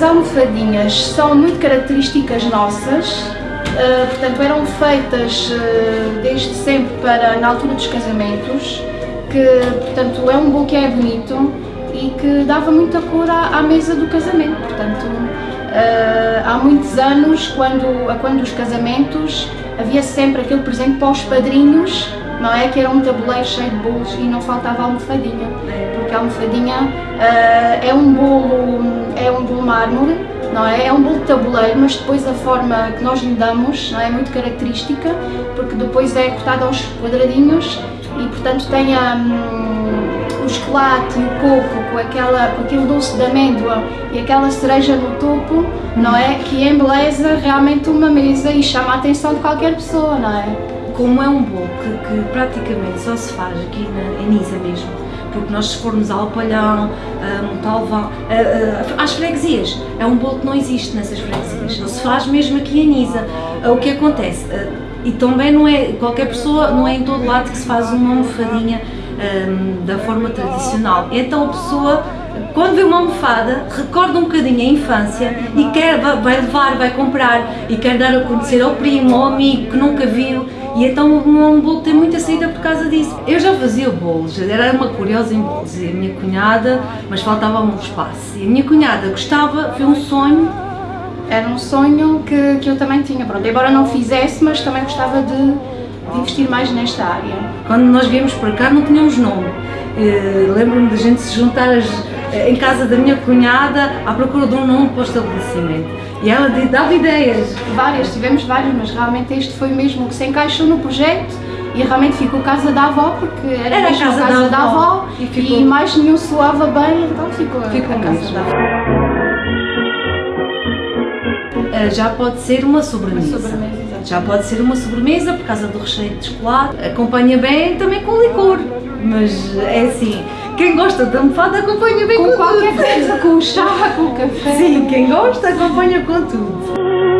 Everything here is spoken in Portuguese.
almofadinhas são muito características nossas, uh, portanto eram feitas uh, desde sempre para na altura dos casamentos, que portanto é um bolo que é bonito e que dava muita cor à, à mesa do casamento, portanto uh, há muitos anos, quando, quando os casamentos, havia sempre aquele presente para os padrinhos, não é? Que era um tabuleiro cheio de bolos e não faltava almofadinha, porque a almofadinha uh, é é um bolo mármore, não é? É um bolo de tabuleiro, mas depois a forma que nós lhe damos não é? é muito característica, porque depois é cortado aos quadradinhos e portanto tem a... Um, o chocolate e o coco com, aquela, com aquele doce de amêndoa e aquela cereja no topo, não é? Que embeleza realmente uma mesa e chama a atenção de qualquer pessoa, não é? Como é um bolo que, que praticamente só se faz aqui na, em Nisa mesmo, porque nós se formos ao Palhão, a Montalvão, às freguesias, é um bolo que não existe nessas freguesias, só se faz mesmo aqui em Nisa. O que acontece? E também não é, qualquer pessoa, não é em todo lado que se faz uma almofadinha um, da forma tradicional. Então a pessoa, quando vê uma almofada, recorda um bocadinho a infância e quer, vai levar, vai comprar e quer dar a conhecer ao primo, ao amigo que nunca viu e então um bolo tem muita saída por causa disso. Eu já fazia bolos, era uma curiosa em bolos e a minha cunhada, mas faltava um espaço. E a minha cunhada gostava, foi um sonho era um sonho que, que eu também tinha, pronto, embora não fizesse, mas também gostava de, de investir mais nesta área. Quando nós viemos para cá não tínhamos nome. Uh, Lembro-me de gente se juntar as, eh, em casa da minha cunhada à procura de um nome para o estabelecimento. E ela dava ideias. Várias, tivemos várias, mas realmente este foi mesmo que se encaixou no projeto e realmente ficou casa da avó porque era, era a casa, casa da, avó, da avó e, ficou... e, mais nenhum soava bem, então ficou, ficou a casa mesmo. da avó. Uh, já pode ser uma sobremesa. Uma sobremesa já pode ser uma sobremesa por causa do recheio de chocolate, acompanha bem também com licor, mas é assim, quem gosta de almofada acompanha bem com, com qualquer tudo. coisa, com o chá, com o café. Sim, quem gosta acompanha com tudo.